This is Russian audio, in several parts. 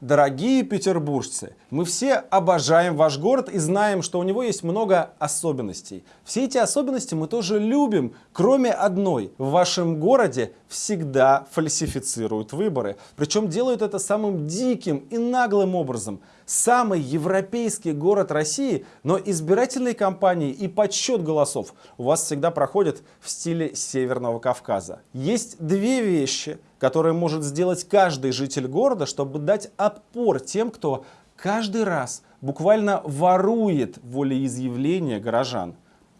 Дорогие петербуржцы, мы все обожаем ваш город и знаем, что у него есть много особенностей. Все эти особенности мы тоже любим, кроме одной. В вашем городе всегда фальсифицируют выборы. Причем делают это самым диким и наглым образом. Самый европейский город России, но избирательные кампании и подсчет голосов у вас всегда проходят в стиле Северного Кавказа. Есть две вещи, которые может сделать каждый житель города, чтобы дать отпор тем, кто каждый раз буквально ворует волеизъявления горожан.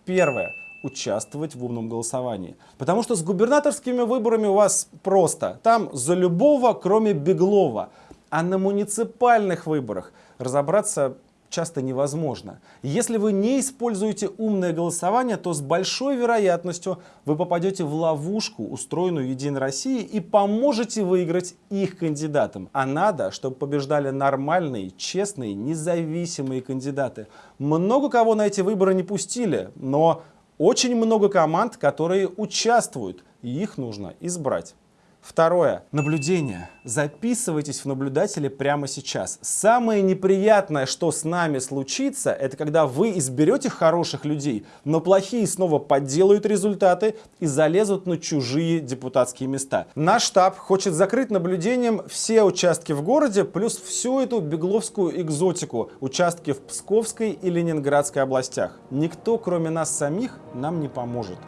Первое участвовать в умном голосовании. Потому что с губернаторскими выборами у вас просто. Там за любого, кроме Беглова. А на муниципальных выборах разобраться часто невозможно. Если вы не используете умное голосование, то с большой вероятностью вы попадете в ловушку, устроенную Единой Россией, и поможете выиграть их кандидатам. А надо, чтобы побеждали нормальные, честные, независимые кандидаты. Много кого на эти выборы не пустили, но очень много команд, которые участвуют, и их нужно избрать. Второе. Наблюдение. Записывайтесь в наблюдатели прямо сейчас. Самое неприятное, что с нами случится, это когда вы изберете хороших людей, но плохие снова подделают результаты и залезут на чужие депутатские места. Наш штаб хочет закрыть наблюдением все участки в городе, плюс всю эту бегловскую экзотику, участки в Псковской и Ленинградской областях. Никто, кроме нас самих, нам не поможет.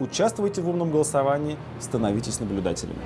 Участвуйте в умном голосовании, становитесь наблюдателями.